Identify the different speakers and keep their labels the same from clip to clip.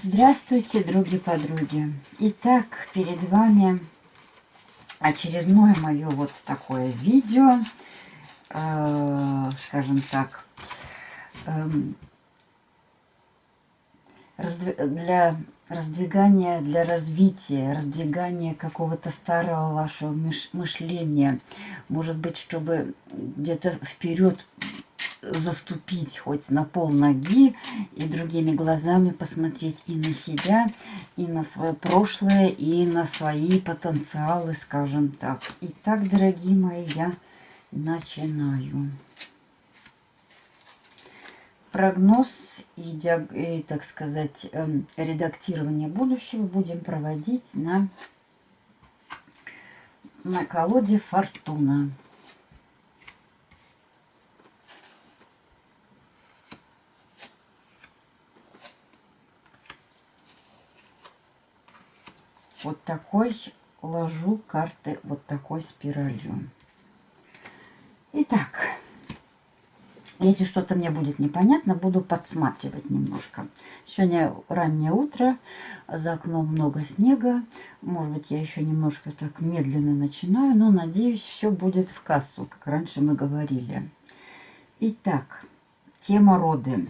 Speaker 1: Здравствуйте, други-подруги. Итак, перед вами очередное мое вот такое видео, э, скажем так, э, для раздвигания, для развития, раздвигания какого-то старого вашего мышления. Может быть, чтобы где-то вперед заступить хоть на пол ноги и другими глазами посмотреть и на себя, и на свое прошлое, и на свои потенциалы, скажем так. Итак, дорогие мои, я начинаю. Прогноз и, так сказать, эм, редактирование будущего будем проводить на, на колоде Фортуна. Вот такой ложу карты вот такой спиралью. Итак, если что-то мне будет непонятно, буду подсматривать немножко. Сегодня раннее утро, за окном много снега. Может быть, я еще немножко так медленно начинаю, но надеюсь, все будет в кассу, как раньше мы говорили. Итак, тема роды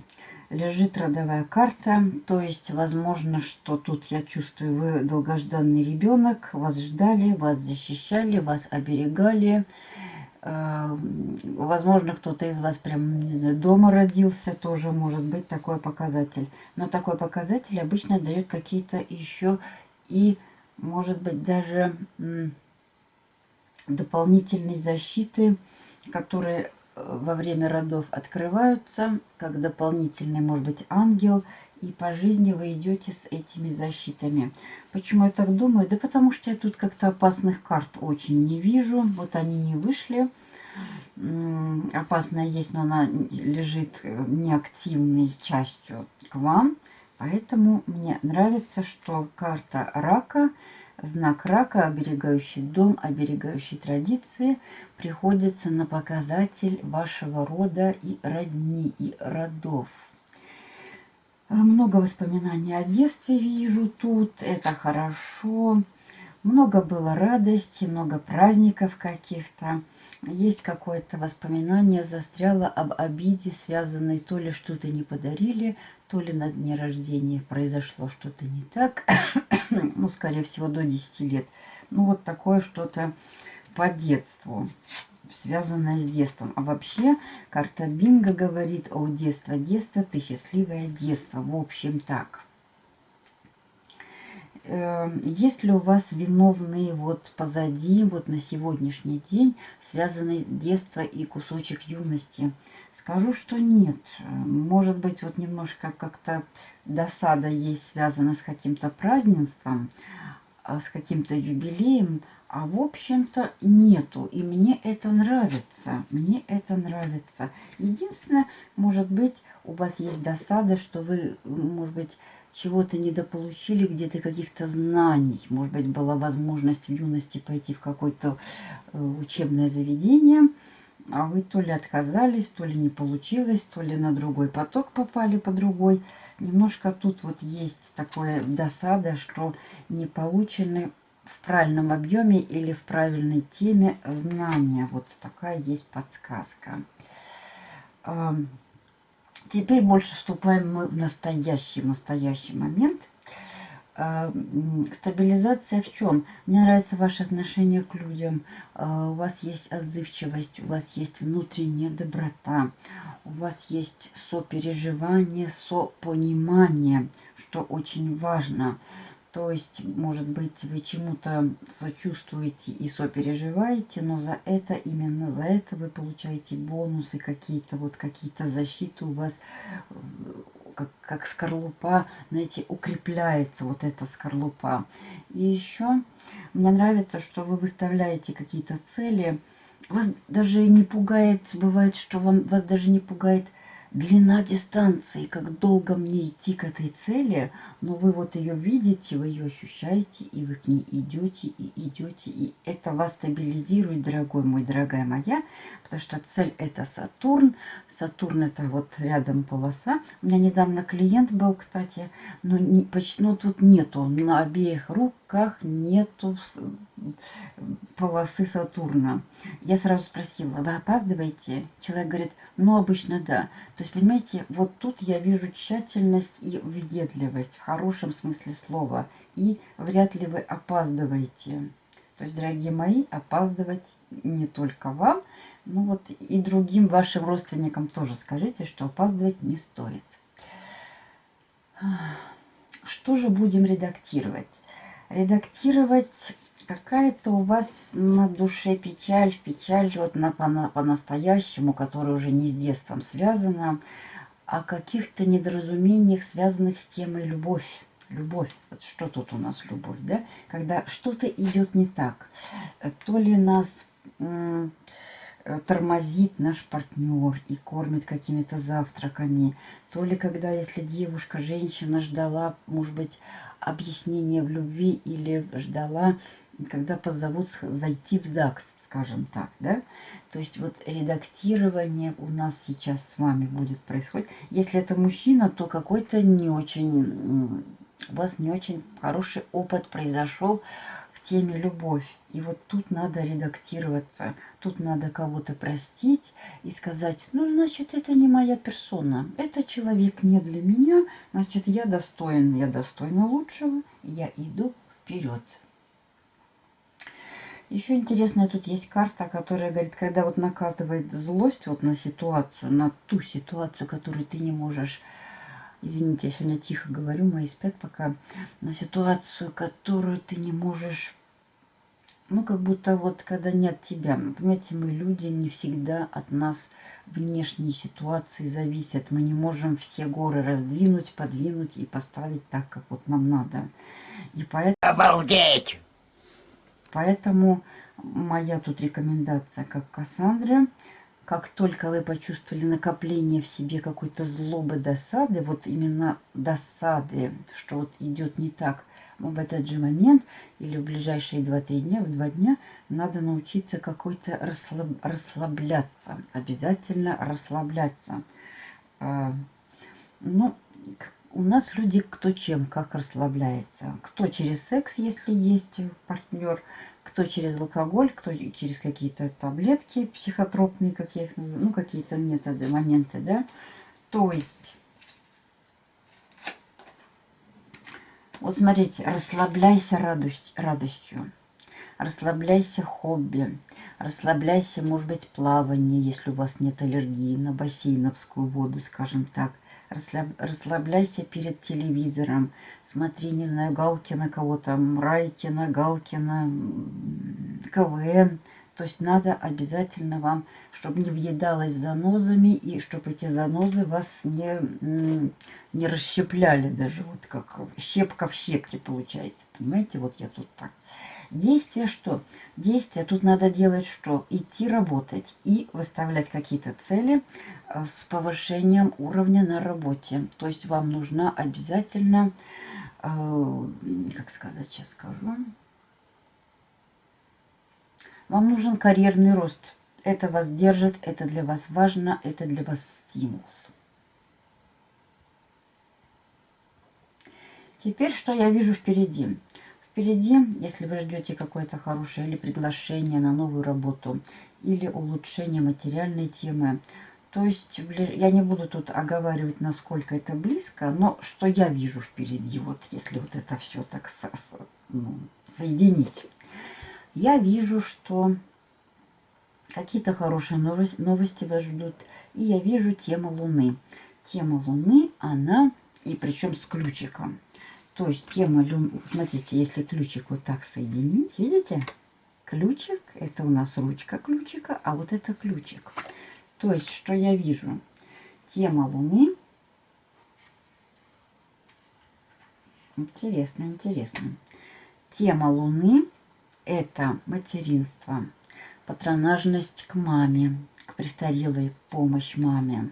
Speaker 1: лежит родовая карта. То есть, возможно, что тут я чувствую, вы долгожданный ребенок, вас ждали, вас защищали, вас оберегали. Э, возможно, кто-то из вас прям дома родился, тоже может быть такой показатель. Но такой показатель обычно дает какие-то еще и, может быть, даже дополнительные защиты, которые во время родов открываются, как дополнительный, может быть, ангел, и по жизни вы идете с этими защитами. Почему я так думаю? Да потому что я тут как-то опасных карт очень не вижу. Вот они не вышли. Опасная есть, но она лежит э, неактивной частью к вам. Поэтому мне нравится, что карта рака – Знак рака, оберегающий дом, оберегающий традиции, приходится на показатель вашего рода и родни, и родов. Много воспоминаний о детстве вижу тут, это хорошо. Много было радости, много праздников каких-то. Есть какое-то воспоминание, застряло об обиде, связанной то ли что-то не подарили, то ли на дне рождения произошло что-то не так, ну, скорее всего, до 10 лет. Ну, вот такое что-то по детству, связанное с детством. А вообще, карта Бинго говорит о детстве. Детство, ты счастливое детство. В общем, так. Эм, есть ли у вас виновные вот позади, вот на сегодняшний день, связанные детство и кусочек юности? Скажу, что нет. Может быть, вот немножко как-то досада есть связана с каким-то празднеством, а, с каким-то юбилеем, а в общем-то нету. И мне это нравится. Мне это нравится. Единственное, может быть, у вас есть досада, что вы, может быть, чего-то недополучили, где-то каких-то знаний. Может быть, была возможность в юности пойти в какое-то э, учебное заведение – а вы то ли отказались, то ли не получилось, то ли на другой поток попали по другой. Немножко тут вот есть такое досада, что не получены в правильном объеме или в правильной теме знания. Вот такая есть подсказка. Теперь больше вступаем мы в настоящий, настоящий момент – стабилизация в чем? Мне нравится ваше отношение к людям. А, у вас есть отзывчивость, у вас есть внутренняя доброта, у вас есть сопереживание, сопонимание, что очень важно. То есть, может быть, вы чему-то сочувствуете и сопереживаете, но за это, именно за это вы получаете бонусы какие-то, вот какие-то защиты у вас как, как скорлупа, знаете, укрепляется вот эта скорлупа. И еще мне нравится, что вы выставляете какие-то цели. Вас даже не пугает, бывает, что вам, вас даже не пугает длина дистанции, как долго мне идти к этой цели, но вы вот ее видите, вы ее ощущаете, и вы к ней идете, и идете, и это вас стабилизирует, дорогой мой, дорогая моя, потому что цель это Сатурн, Сатурн это вот рядом полоса. У меня недавно клиент был, кстати, но не, почти, ну тут нету, на обеих руках нету полосы Сатурна. Я сразу спросила, вы опаздываете? Человек говорит, ну обычно да. То есть, понимаете, вот тут я вижу тщательность и въедливость в хорошем смысле слова. И вряд ли вы опаздываете. То есть, дорогие мои, опаздывать не только вам, ну вот и другим вашим родственникам тоже скажите, что опаздывать не стоит. Что же будем редактировать? Редактировать какая-то у вас на душе печаль, печаль вот на, по-настоящему, по которая уже не с детством связана, о каких-то недоразумениях, связанных с темой любовь. Любовь. Вот что тут у нас любовь, да? Когда что-то идет не так. То ли нас тормозит наш партнер и кормит какими-то завтраками, то ли когда, если девушка, женщина ждала, может быть, объяснения в любви или ждала когда позовут зайти в ЗАГС, скажем так, да? То есть вот редактирование у нас сейчас с вами будет происходить. Если это мужчина, то какой-то не очень, у вас не очень хороший опыт произошел теме любовь. И вот тут надо редактироваться, тут надо кого-то простить и сказать, ну, значит, это не моя персона, это человек не для меня, значит, я достоин, я достойна лучшего, я иду вперед. Еще интересная тут есть карта, которая говорит, когда вот накатывает злость вот на ситуацию, на ту ситуацию, которую ты не можешь, извините, я сегодня тихо говорю, мои спят пока, на ситуацию, которую ты не можешь, ну, как будто вот, когда нет тебя. Понимаете, мы люди, не всегда от нас внешние ситуации зависят. Мы не можем все горы раздвинуть, подвинуть и поставить так, как вот нам надо. И поэтому... Обалдеть! Поэтому моя тут рекомендация, как Кассандры, как только вы почувствовали накопление в себе какой-то злобы, досады, вот именно досады, что вот идет не так, в этот же момент или в ближайшие 2-3 дня, в 2 дня надо научиться какой-то расслаб, расслабляться. Обязательно расслабляться. А, ну, у нас люди кто чем, как расслабляется. Кто через секс, если есть партнер, кто через алкоголь, кто через какие-то таблетки психотропные, как я их называю, ну, какие-то методы, моменты, да. То есть, вот смотрите, расслабляйся радость, радостью, расслабляйся хобби, расслабляйся, может быть, плавание, если у вас нет аллергии на бассейновскую воду, скажем так – расслабляйся перед телевизором, смотри, не знаю, Галкина кого-то, Райкина, Галкина, КВН. То есть надо обязательно вам, чтобы не въедалось занозами, и чтобы эти занозы вас не, не расщепляли даже, вот как щепка в щепке получается. Понимаете, вот я тут так Действие что? Действие тут надо делать что? Идти работать и выставлять какие-то цели э, с повышением уровня на работе. То есть вам нужна обязательно, э, как сказать, сейчас скажу, вам нужен карьерный рост. Это вас держит, это для вас важно, это для вас стимул. Теперь что я вижу впереди? впереди, если вы ждете какое-то хорошее или приглашение на новую работу, или улучшение материальной темы. То есть я не буду тут оговаривать, насколько это близко, но что я вижу впереди, вот если вот это все так со, со, ну, соединить. Я вижу, что какие-то хорошие новости, вас ждут. И я вижу тему Луны. Тема Луны, она, и причем с ключиком. То есть тема, смотрите, если ключик вот так соединить, видите? Ключик, это у нас ручка ключика, а вот это ключик. То есть, что я вижу? Тема Луны. Интересно, интересно. Тема Луны – это материнство, патронажность к маме, к престарелой, помощь маме.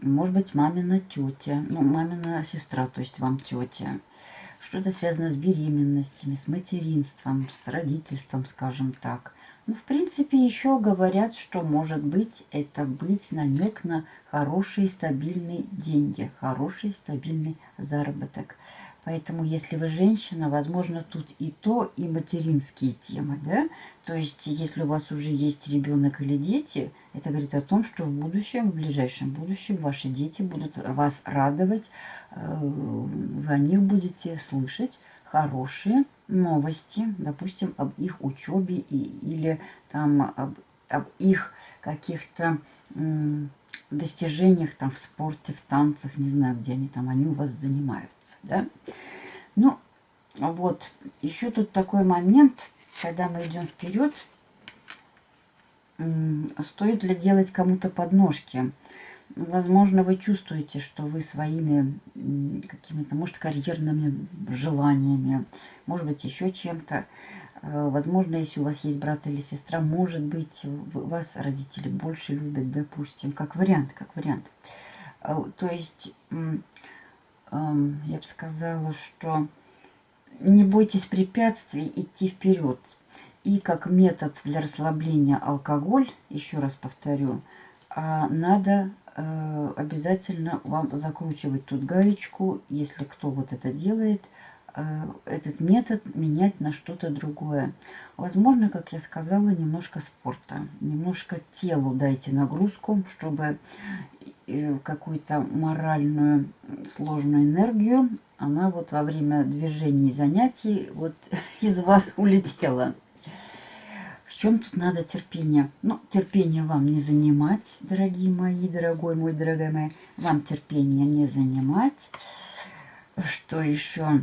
Speaker 1: может быть, мамина тетя, ну, мамина сестра, то есть вам тетя. Что-то связано с беременностями, с материнством, с родительством, скажем так. Ну, в принципе, еще говорят, что может быть это быть намек на хорошие стабильные деньги, хороший стабильный заработок. Поэтому, если вы женщина, возможно, тут и то, и материнские темы, да? То есть, если у вас уже есть ребенок или дети, это говорит о том, что в будущем, в ближайшем будущем ваши дети будут вас радовать, э, вы о них будете слышать хорошие новости, допустим, об их учебе или там об, об их каких-то достижениях там в спорте, в танцах, не знаю, где они там, они у вас занимаются, да. Ну, вот, еще тут такой момент, когда мы идем вперед, стоит ли делать кому-то подножки. Возможно, вы чувствуете, что вы своими какими-то, может, карьерными желаниями, может быть, еще чем-то. Э, возможно, если у вас есть брат или сестра, может быть, вас родители больше любят, допустим, как вариант, как вариант. Э, то есть, я бы сказала, что не бойтесь препятствий, идти вперед. И как метод для расслабления алкоголь, еще раз повторю, а надо э, обязательно вам закручивать тут гаечку, если кто вот это делает, э, этот метод менять на что-то другое. Возможно, как я сказала, немножко спорта, немножко телу дайте нагрузку, чтобы э, какую-то моральную сложную энергию, она вот во время движений занятий вот из вас улетела чем тут надо терпение? Ну, терпение вам не занимать, дорогие мои, дорогой мой, дорогая моя. Вам терпение не занимать. Что еще?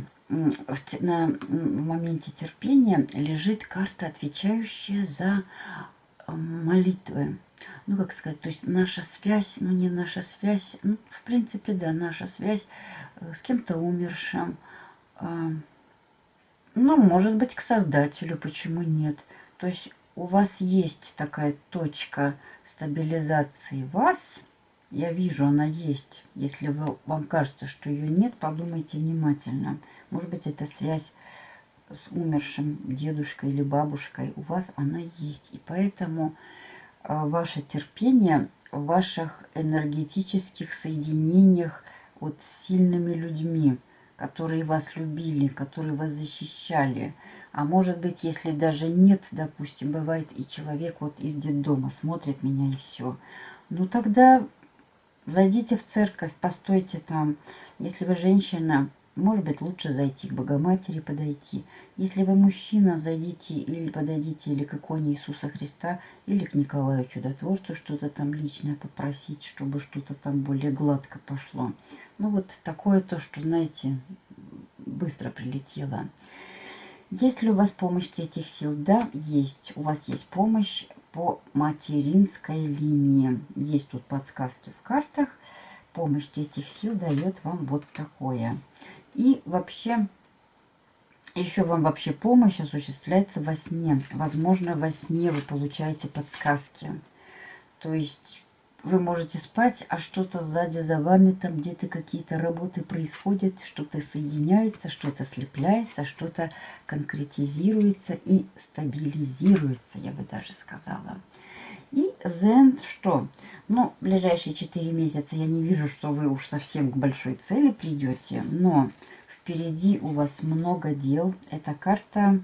Speaker 1: На моменте терпения лежит карта, отвечающая за молитвы. Ну, как сказать, то есть наша связь, ну, не наша связь, ну, в принципе, да, наша связь э, с кем-то умершим. А, ну, может быть, к Создателю, почему нет? То есть у вас есть такая точка стабилизации вас, я вижу, она есть. Если вы, вам кажется, что ее нет, подумайте внимательно. Может быть, это связь с умершим дедушкой или бабушкой. У вас она есть. И поэтому а, ваше терпение в ваших энергетических соединениях вот с сильными людьми, которые вас любили, которые вас защищали – а может быть, если даже нет, допустим, бывает и человек вот из детдома смотрит меня и все. Ну тогда зайдите в церковь, постойте там. Если вы женщина, может быть, лучше зайти к Богоматери подойти. Если вы мужчина, зайдите или подойдите или к иконе Иисуса Христа, или к Николаю Чудотворцу что-то там личное попросить, чтобы что-то там более гладко пошло. Ну вот такое то, что, знаете, быстро прилетело. Есть ли у вас помощь этих сил? Да, есть. У вас есть помощь по материнской линии. Есть тут подсказки в картах. Помощь этих сил дает вам вот такое. И вообще, еще вам вообще помощь осуществляется во сне. Возможно, во сне вы получаете подсказки. То есть вы можете спать, а что-то сзади за вами, там где-то какие-то работы происходят, что-то соединяется, что-то слепляется, что-то конкретизируется и стабилизируется, я бы даже сказала. И Зент что? Ну, ближайшие 4 месяца я не вижу, что вы уж совсем к большой цели придете, но впереди у вас много дел. Эта карта,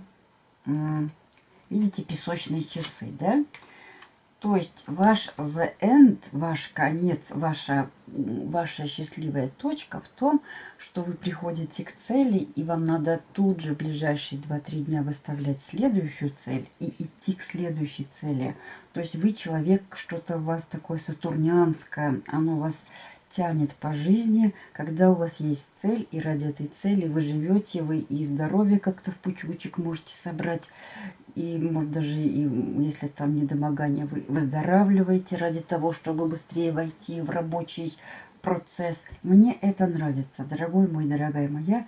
Speaker 1: видите, песочные часы, да? То есть ваш the end, ваш конец, ваша, ваша счастливая точка в том, что вы приходите к цели, и вам надо тут же в ближайшие 2-3 дня выставлять следующую цель и идти к следующей цели. То есть вы человек, что-то у вас такое сатурнианское, оно вас тянет по жизни, когда у вас есть цель, и ради этой цели вы живете, вы и здоровье как-то в пучочек можете собрать, и, может, даже и, если там недомогание, вы выздоравливаете ради того, чтобы быстрее войти в рабочий процесс. Мне это нравится, дорогой мой, дорогая моя.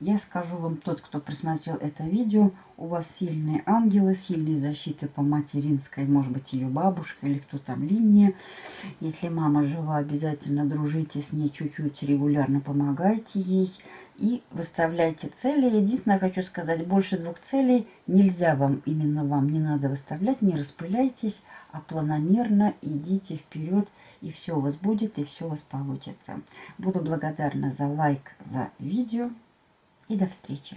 Speaker 1: я скажу вам, тот, кто просмотрел это видео, у вас сильные ангелы, сильные защиты по материнской, может быть, ее бабушка или кто там линия. Если мама жива, обязательно дружите с ней чуть-чуть, регулярно помогайте ей и выставляйте цели. Единственное, хочу сказать, больше двух целей нельзя вам, именно вам не надо выставлять, не распыляйтесь, а планомерно идите вперед, и все у вас будет, и все у вас получится. Буду благодарна за лайк, за видео, и до встречи.